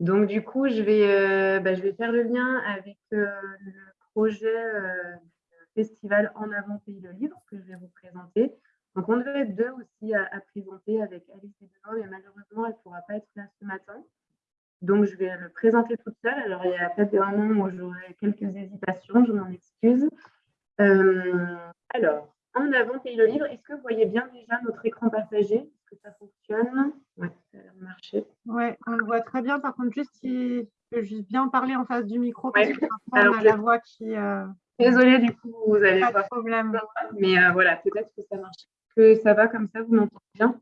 Donc, du coup, je vais, bah, je vais faire le lien avec le projet festival En avant Pays le Livre que je vais vous présenter. Donc, on devait être deux aussi à, présenter avec Alice et mais malheureusement, elle ne pourra pas être là ce matin. Donc, je vais le présenter toute seule. Alors, il y a peut-être des moments où j'aurai quelques hésitations, je m'en excuse. Euh, alors, en avant Pays le Livre, est-ce que vous voyez bien déjà notre écran partagé? Est-ce que ça fonctionne? Oui, ça a l'air Oui, on le voit très bien. Par contre, juste si je juste bien parler en face du micro, parce que on a la voix qui. Euh, Désolée, du coup, vous allez pas de problème. Mais euh, voilà, peut-être que ça marche. Que ça va comme ça, vous m'entendez bien?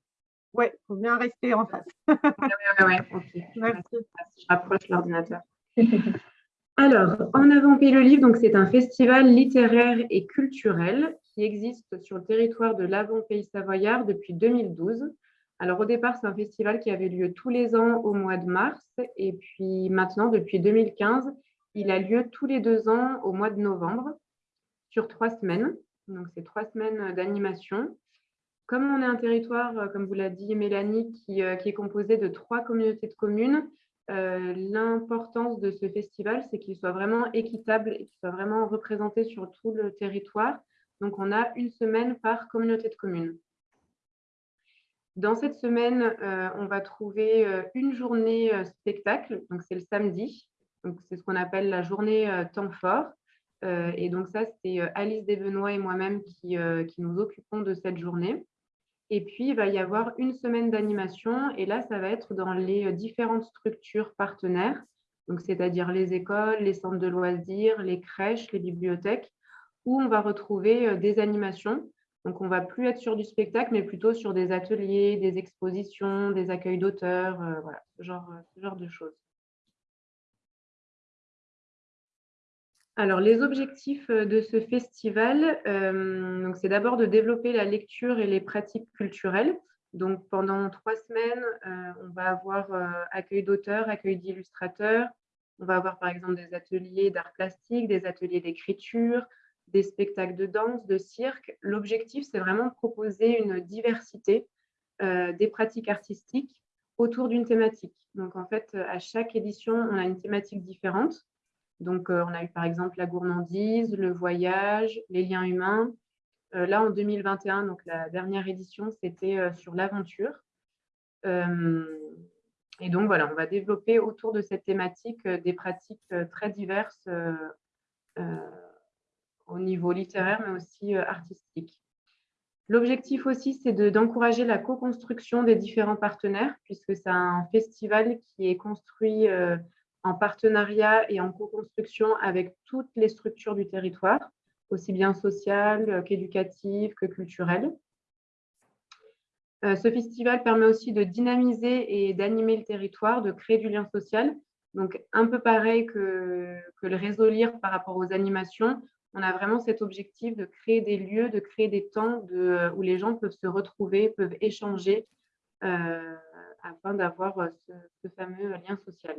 Oui, il faut bien rester en face. oui, oui, oui, ok. Merci. Je rapproche l'ordinateur. Alors, En avant Pays le Livre, donc c'est un festival littéraire et culturel qui existe sur le territoire de l'Avant-Pays savoyard depuis 2012. Alors, au départ, c'est un festival qui avait lieu tous les ans au mois de mars. Et puis maintenant, depuis 2015, il a lieu tous les deux ans au mois de novembre sur trois semaines. Donc, c'est trois semaines d'animation. Comme on est un territoire, euh, comme vous l'a dit Mélanie, qui, euh, qui, est composé de trois communautés de communes, euh, l'importance de ce festival, c'est qu'il soit vraiment équitable et qu'il soit vraiment représenté sur tout le territoire. Donc, on a une semaine par communauté de communes. Dans cette semaine, on va trouver une journée spectacle, donc c'est le samedi, c'est ce qu'on appelle la journée euh, temps fort. Euh, et donc ça, c'est euh, Alice Desbenois et moi-même qui, nous occupons de cette journée. Et puis, il va y avoir une semaine d'animation. Et là, ça va être dans les différentes structures partenaires, c'est-à-dire les écoles, les centres de loisirs, les crèches, les bibliothèques, où on va retrouver des animations. Donc, on ne va plus être sur du spectacle, mais plutôt sur des ateliers, des expositions, des accueils d'auteurs, voilà, genre, ce genre de choses. Alors, les objectifs euh, de ce festival, euh, c'est d'abord de développer la lecture et les pratiques culturelles. Donc, pendant trois semaines, euh, on va avoir accueil d'auteurs, accueil d'illustrateurs. On va avoir, par exemple, des ateliers d'art plastique, des ateliers d'écriture, des spectacles de danse, de cirque. L'objectif, c'est vraiment de proposer une diversité des pratiques artistiques autour d'une thématique. Donc, en fait, à chaque édition, on a une thématique différente. Donc, euh, on a eu par exemple la gourmandise, le voyage, les liens humains. Euh, là, en 2021, donc la dernière édition, c'était euh, sur l'aventure. et donc, voilà, on va développer autour de cette thématique des pratiques très diverses au niveau littéraire, mais aussi artistique. L'objectif aussi, c'est d'encourager la co-construction des différents partenaires, puisque c'est un festival qui est construit en partenariat et en co-construction avec toutes les structures du territoire, aussi bien sociales qu'éducatives que culturelles. Euh, ce festival permet aussi de dynamiser et d'animer le territoire, de créer du lien social. Donc, un peu pareil que, le réseau LIRE par rapport aux animations, on a vraiment cet objectif de créer des lieux, de créer des temps où les gens peuvent se retrouver, peuvent échanger euh, afin d'avoir ce, ce fameux lien social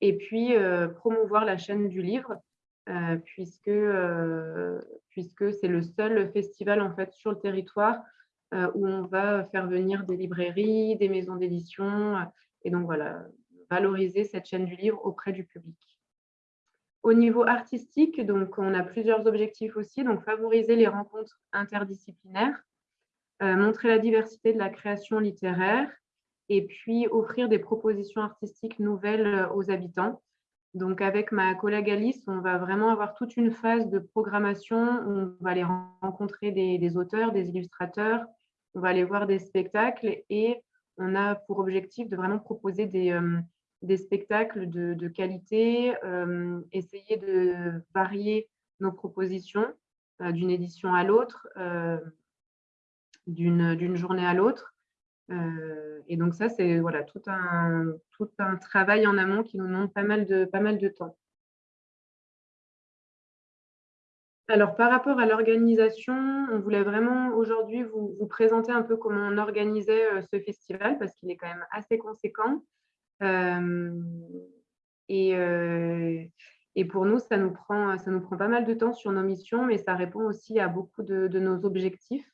et puis euh, promouvoir la chaîne du livre, euh, puisque, euh, puisque c'est le seul festival en fait sur le territoire où on va faire venir des librairies, des maisons d'édition, et donc voilà, valoriser cette chaîne du livre auprès du public. Au niveau artistique, donc on a plusieurs objectifs aussi, donc favoriser les rencontres interdisciplinaires, montrer la diversité de la création littéraire, et puis offrir des propositions artistiques nouvelles euh, aux habitants. Donc, avec ma collègue Alice, on va vraiment avoir toute une phase de programmation. On va aller rencontrer des, auteurs, des illustrateurs, on va aller voir des spectacles et on a pour objectif de vraiment proposer des, euh, des spectacles de, qualité, euh, essayer de varier nos propositions d'une édition à l'autre, d'une journée à l'autre. Euh, et donc ça, c'est voilà, tout, un, travail en amont qui nous demande pas mal de, temps. Alors, par rapport à l'organisation, on voulait vraiment aujourd'hui vous, présenter un peu comment on organisait euh, ce festival parce qu'il est quand même assez conséquent. Euh, et, pour nous, ça nous, prend, ça nous prend pas mal de temps sur nos missions, mais ça répond aussi à beaucoup de nos objectifs.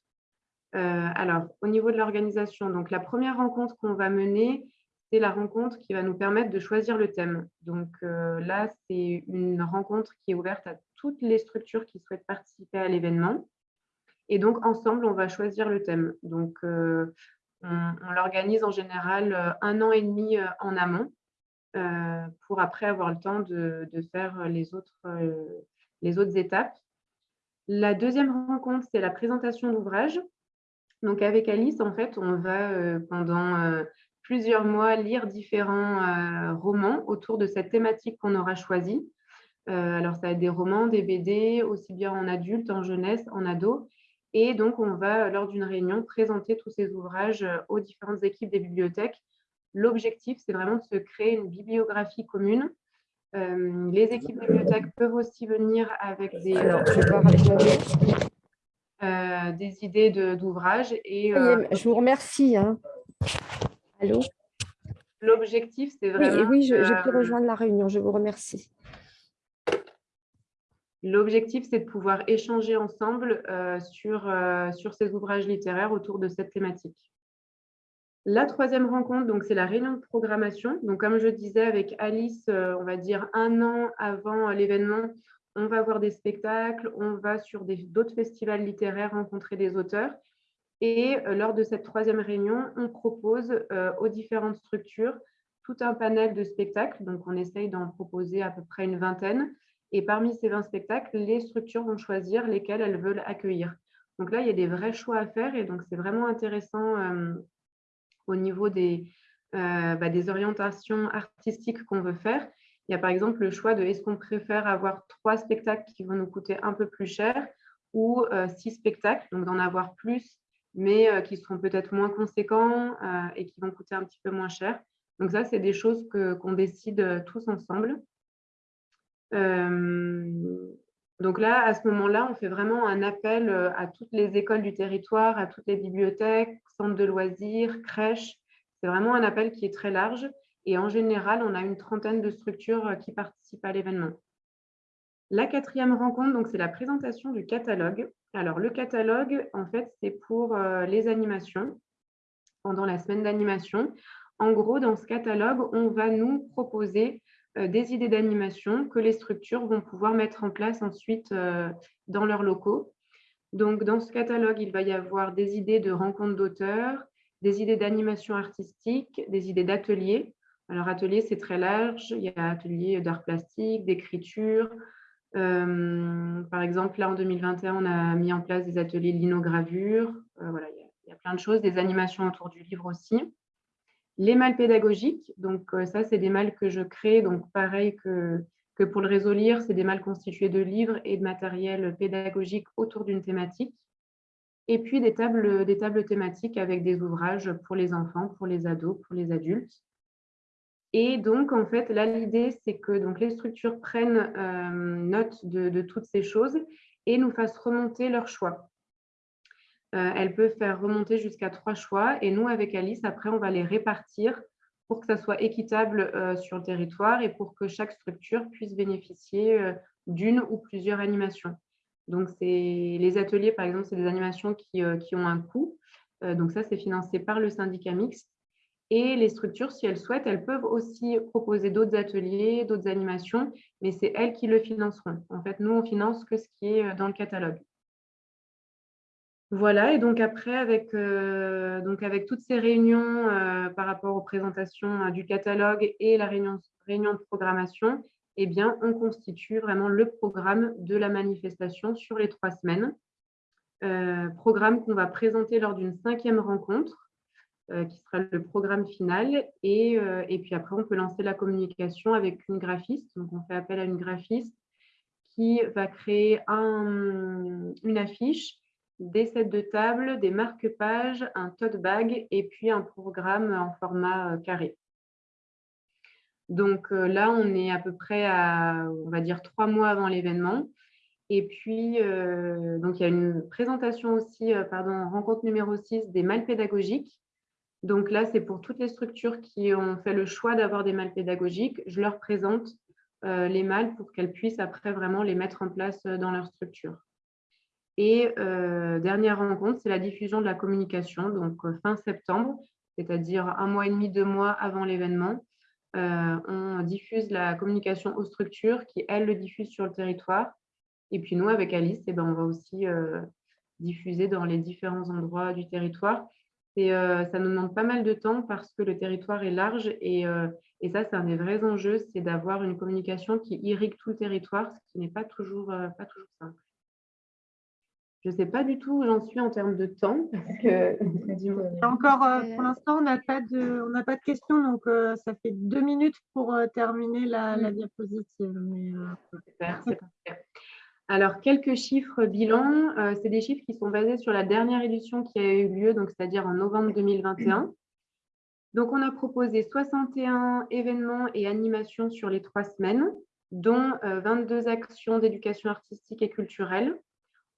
Euh, alors, au niveau de l'organisation, donc la première rencontre qu'on va mener, c'est la rencontre qui va nous permettre de choisir le thème. Donc là, c'est une rencontre qui est ouverte à toutes les structures qui souhaitent participer à l'événement. Et donc, ensemble, on va choisir le thème. Donc, on, l'organise en général un an et demi en amont pour après avoir le temps de, faire les autres, les autres étapes. La deuxième rencontre, c'est la présentation d'ouvrage. Donc, avec Alice, en fait, on va euh, pendant euh, plusieurs mois lire différents euh, romans autour de cette thématique qu'on aura choisie. alors, ça va être des romans, des BD, aussi bien en adulte, en jeunesse, en ado. Et donc, on va, lors d'une réunion, présenter tous ces ouvrages aux différentes équipes des bibliothèques. L'objectif, c'est vraiment de se créer une bibliographie commune euh, les équipes de bibliothèque peuvent aussi venir avec des, euh, des idées d'ouvrages. et euh, je vous remercie. Hein. Allô? L'objectif, c'est vraiment… Oui, oui je, peux rejoindre la réunion. Je vous remercie. L'objectif, c'est de pouvoir échanger ensemble sur, sur ces ouvrages littéraires autour de cette thématique. La troisième rencontre, donc c'est la réunion de programmation. Donc, comme je disais avec Alice, euh, on va dire un an avant l'événement, on va voir des spectacles, on va sur d'autres festivals littéraires rencontrer des auteurs. Et euh, lors de cette troisième réunion, on propose euh, aux différentes structures tout un panel de spectacles. Donc, on essaye d'en proposer à peu près une vingtaine. Et parmi ces 20 spectacles, les structures vont choisir lesquels elles veulent accueillir. Donc là, il y a des vrais choix à faire et donc c'est vraiment intéressant au niveau des, euh, bah, des orientations artistiques qu'on veut faire. Il y a par exemple le choix de est-ce qu'on préfère avoir trois spectacles qui vont nous coûter un peu plus cher ou euh, six spectacles, donc d'en avoir plus, mais euh, qui seront peut-être moins conséquents et qui vont coûter un petit peu moins cher. Donc ça, c'est des choses qu'on décide tous ensemble. Donc là, à ce moment-là, on fait vraiment un appel à toutes les écoles du territoire, à toutes les bibliothèques, centres de loisirs, crèches. C'est vraiment un appel qui est très large. Et en général, on a une trentaine de structures euh, qui participent à l'événement. La quatrième rencontre, c'est la présentation du catalogue. Alors, le catalogue, en fait, c'est pour euh, les animations, pendant la semaine d'animation. En gros, dans ce catalogue, on va nous proposer euh, des idées d'animation que les structures vont pouvoir mettre en place ensuite dans leurs locaux. Donc, dans ce catalogue, il va y avoir des idées de rencontres d'auteurs, des idées d'animation artistique, des idées d'ateliers. Alors, atelier, c'est très large. Il y a ateliers d'art plastique, d'écriture. Euh, par exemple, là, en 2021, on a mis en place des ateliers de linogravure. Euh, voilà, il y, a, plein de choses, des animations autour du livre aussi. Les mâles pédagogiques, donc euh, ça, c'est des mâles que je crée, donc pareil que pour le réseau lire, c'est des mâles constitués de livres et de matériel pédagogique autour d'une thématique. Et puis des tables, des tables thématiques avec des ouvrages pour les enfants, pour les ados, pour les adultes. Et donc, en fait, là, l'idée, c'est que donc, les structures prennent euh, note de, toutes ces choses et nous fassent remonter leurs choix. Euh, elles peuvent faire remonter jusqu'à trois choix. Et nous, avec Alice, après, on va les répartir pour que ça soit équitable euh, sur le territoire et pour que chaque structure puisse bénéficier euh, d'une ou plusieurs animations. Donc, les ateliers, par exemple, c'est des animations qui, qui, ont un coût. donc, ça, c'est financé par le syndicat mixte. Et les structures, si elles souhaitent, elles peuvent aussi proposer d'autres ateliers, d'autres animations, mais c'est elles qui le financeront. En fait, nous, on finance que ce qui est dans le catalogue. Voilà, et donc après, avec, euh, donc avec toutes ces réunions euh, par rapport aux présentations euh, du catalogue et la réunion, de programmation, eh bien, on constitue vraiment le programme de la manifestation sur les trois semaines. programme qu'on va présenter lors d'une cinquième rencontre, qui sera le programme final. Et, puis après, on peut lancer la communication avec une graphiste. Donc, on fait appel à une graphiste qui va créer un, une affiche des sets de table, des marque-pages, un tote bag et puis un programme en format euh, carré. Donc euh, là, on est à peu près à, on va dire, trois mois avant l'événement. Et puis, euh, donc il y a une présentation aussi, pardon, rencontre numéro 6 des mâles pédagogiques. Donc là, c'est pour toutes les structures qui ont fait le choix d'avoir des mâles pédagogiques. Je leur présente les mâles pour qu'elles puissent après vraiment les mettre en place dans leur structure. Et euh, dernière rencontre, c'est la diffusion de la communication, donc euh, fin septembre. c'est-à-dire un mois et demi, deux mois avant l'événement. on diffuse la communication aux structures qui, elles, le diffusent sur le territoire. Et puis nous, avec Alice, eh ben, on va aussi diffuser dans les différents endroits du territoire. Et ça nous demande pas mal de temps parce que le territoire est large et, et ça, c'est un des vrais enjeux, c'est d'avoir une communication qui irrigue tout le territoire, ce qui n'est pas toujours, pas toujours simple. Je ne sais pas du tout où j'en suis en termes de temps. Parce que... Encore, pour l'instant, on n'a pas, de, pas de questions, donc ça fait deux minutes pour terminer la, la diapositive. Mais, Super. Alors, quelques chiffres bilan. Euh, c'est des chiffres qui sont basés sur la dernière édition qui a eu lieu, donc c'est-à-dire en novembre 2021. Donc, on a proposé 61 événements et animations sur les trois semaines, dont 22 euh, actions d'éducation artistique et culturelle.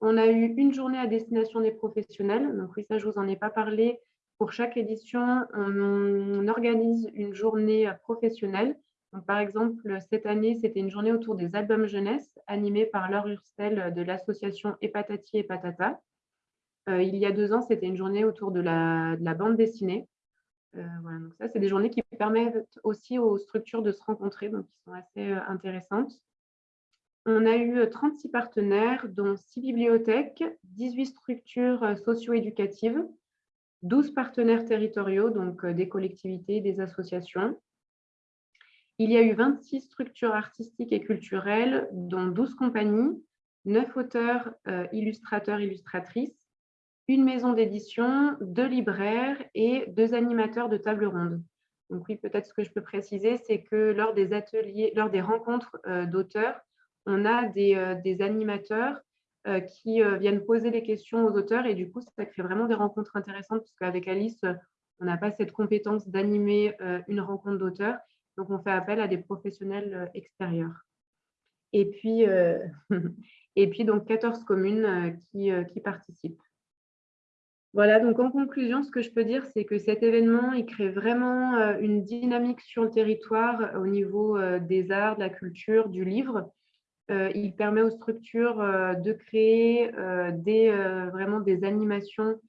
On a eu une journée à destination des professionnels. Donc, oui, ça, je vous en ai pas parlé. Pour chaque édition, on organise une journée professionnelle par exemple, cette année, c'était une journée autour des albums jeunesse animée par Laure Urstel de l'association Hepatati et Patata. Euh, il y a deux ans, c'était une journée autour de la, bande dessinée. Euh, voilà, donc ça, c'est des journées qui permettent aussi aux structures de se rencontrer, donc qui sont assez euh, intéressantes. On a eu 36 partenaires, dont 6 bibliothèques, 18 structures socio-éducatives, 12 partenaires territoriaux, donc des collectivités, des associations, il y a eu 26 structures artistiques et culturelles, dont 12 compagnies, 9 auteurs, euh, illustrateurs, illustratrices, une maison d'édition, deux libraires et deux animateurs de table ronde. Donc oui, peut-être ce que je peux préciser, c'est que lors des ateliers, lors des rencontres euh, d'auteurs, on a des, euh, animateurs qui viennent poser des questions aux auteurs et du coup, ça crée vraiment des rencontres intéressantes parce qu'avec Alice, on n'a pas cette compétence d'animer une rencontre d'auteurs donc, on fait appel à des professionnels euh, extérieurs. Et puis, euh, et puis donc 14 communes euh, qui, qui, participent. Voilà, donc en conclusion, ce que je peux dire, c'est que cet événement, il crée vraiment une dynamique sur le territoire au niveau des arts, de la culture, du livre. Il permet aux structures de créer des, vraiment des animations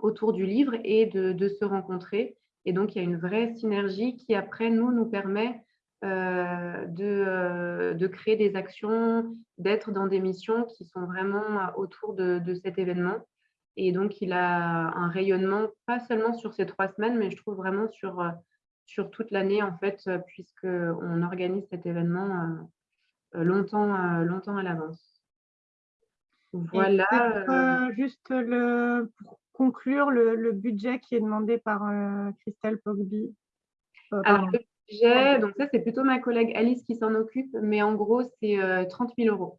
autour du livre et de, de se rencontrer. Et donc, il y a une vraie synergie qui, après, nous, nous permet euh, euh, de, créer des actions, d'être dans des missions qui sont vraiment autour de, cet événement. Et donc, il a un rayonnement, pas seulement sur ces trois semaines, mais je trouve vraiment sur, sur toute l'année, en fait, puisqu'on organise cet événement euh, longtemps, longtemps à l'avance. Voilà. juste le, conclure le, budget qui est demandé par euh, Christelle Pogby? Euh, Alors, le budget, donc ça, c'est plutôt ma collègue Alice qui s'en occupe, mais en gros, c'est 30 euh, 000 euros.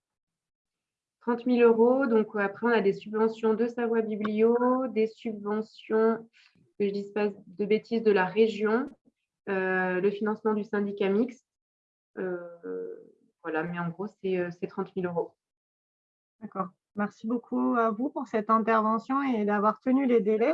30 000 euros, donc après, on a des subventions de Savoie Biblio, des subventions, que je ne dise pas de bêtises, de la région, le financement du syndicat mixte. voilà, mais en gros, c'est 30 000 euros. D'accord. Merci beaucoup à vous pour cette intervention et d'avoir tenu les délais.